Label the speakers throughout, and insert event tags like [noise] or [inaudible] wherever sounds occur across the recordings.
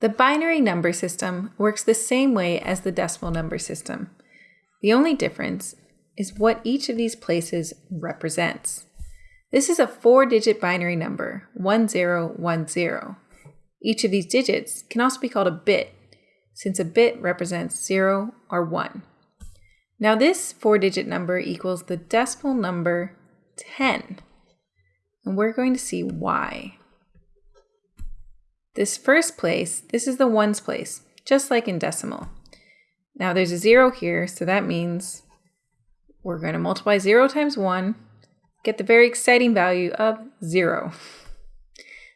Speaker 1: The binary number system works the same way as the decimal number system. The only difference is what each of these places represents. This is a four-digit binary number, 1010. Each of these digits can also be called a bit, since a bit represents 0 or 1. Now this four-digit number equals the decimal number 10, and we're going to see why. This first place, this is the ones place, just like in decimal. Now there's a zero here, so that means we're going to multiply zero times one, get the very exciting value of zero.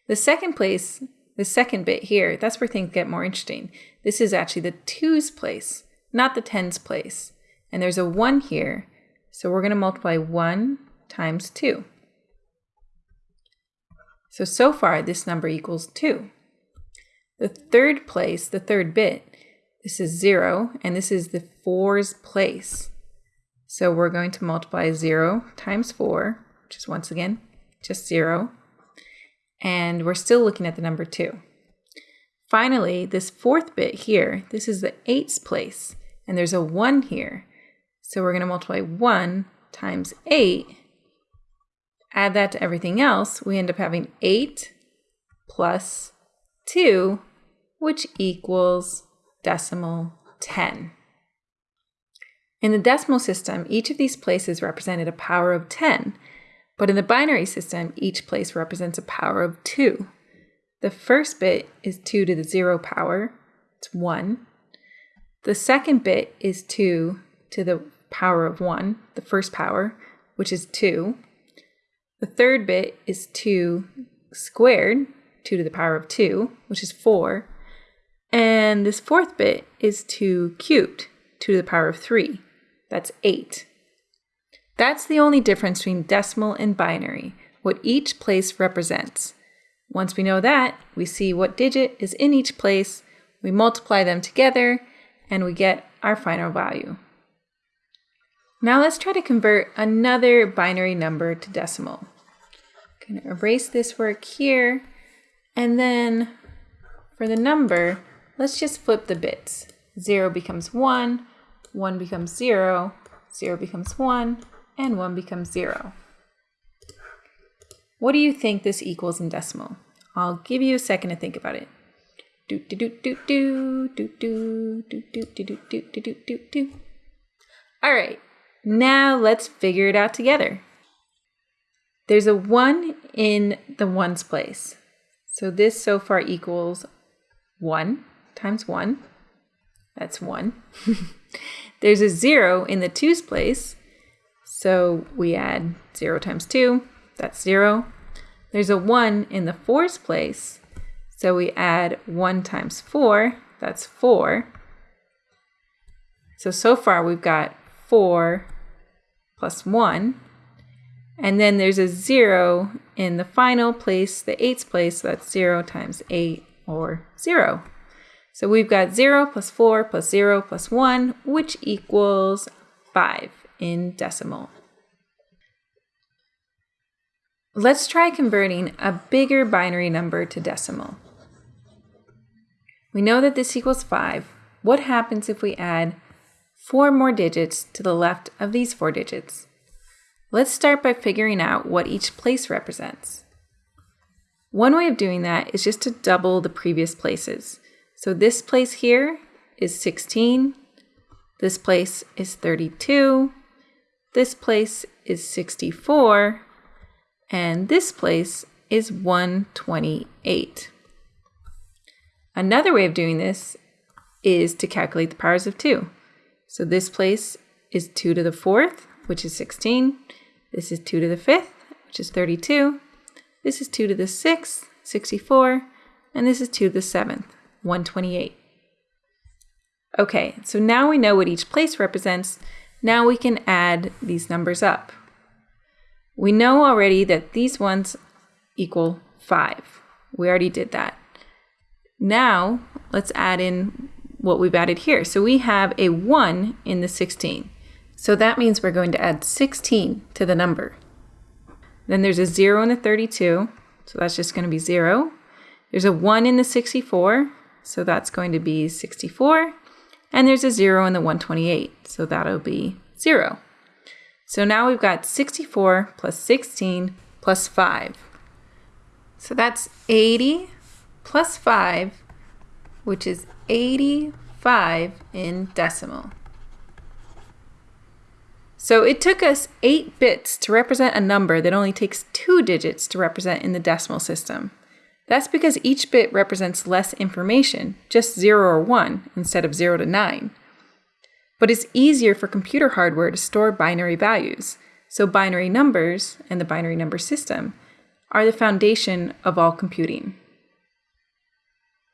Speaker 1: The second place, the second bit here, that's where things get more interesting. This is actually the twos place, not the tens place. And there's a one here, so we're going to multiply one times two. So, so far this number equals two. The third place, the third bit, this is 0, and this is the 4's place. So we're going to multiply 0 times 4, which is once again just 0. And we're still looking at the number 2. Finally, this fourth bit here, this is the 8's place, and there's a 1 here. So we're going to multiply 1 times 8. Add that to everything else, we end up having 8 plus 2, which equals decimal 10. In the decimal system, each of these places represented a power of 10, but in the binary system, each place represents a power of 2. The first bit is 2 to the 0 power, it's 1. The second bit is 2 to the power of 1, the first power, which is 2. The third bit is 2 squared, 2 to the power of 2, which is 4. And this fourth bit is 2 cubed, 2 to the power of 3. That's 8. That's the only difference between decimal and binary, what each place represents. Once we know that, we see what digit is in each place, we multiply them together, and we get our final value. Now let's try to convert another binary number to decimal. I'm going to erase this work here and then for the number, let's just flip the bits. 0 becomes 1, 1 becomes 0, 0 becomes 1, and 1 becomes 0. What do you think this equals in decimal? I'll give you a second to think about it. Do do do do do do do do do do do do do. All right, now let's figure it out together. There's a 1 in the ones place. So this so far equals 1 times 1. That's 1. [laughs] There's a 0 in the 2's place. So we add 0 times 2. That's 0. There's a 1 in the 4's place. So we add 1 times 4. That's 4. So, so far we've got 4 plus 1. And then there's a 0 in the final place, the 8's place, so that's 0 times 8 or 0. So we've got 0 plus 4 plus 0 plus 1, which equals 5 in decimal. Let's try converting a bigger binary number to decimal. We know that this equals 5. What happens if we add 4 more digits to the left of these 4 digits? Let's start by figuring out what each place represents. One way of doing that is just to double the previous places. So this place here is 16, this place is 32, this place is 64, and this place is 128. Another way of doing this is to calculate the powers of 2. So this place is 2 to the 4th, which is 16. This is 2 to the 5th, which is 32. This is 2 to the 6th, 64. And this is 2 to the 7th, 128. Okay, so now we know what each place represents. Now we can add these numbers up. We know already that these ones equal 5. We already did that. Now let's add in what we've added here. So we have a 1 in the 16. So that means we're going to add 16 to the number. Then there's a 0 in the 32, so that's just going to be 0. There's a 1 in the 64, so that's going to be 64. And there's a 0 in the 128, so that'll be 0. So now we've got 64 plus 16 plus 5. So that's 80 plus 5, which is 85 in decimal. So it took us 8 bits to represent a number that only takes 2 digits to represent in the decimal system. That's because each bit represents less information, just 0 or 1 instead of 0 to 9. But it's easier for computer hardware to store binary values, so binary numbers and the binary number system are the foundation of all computing.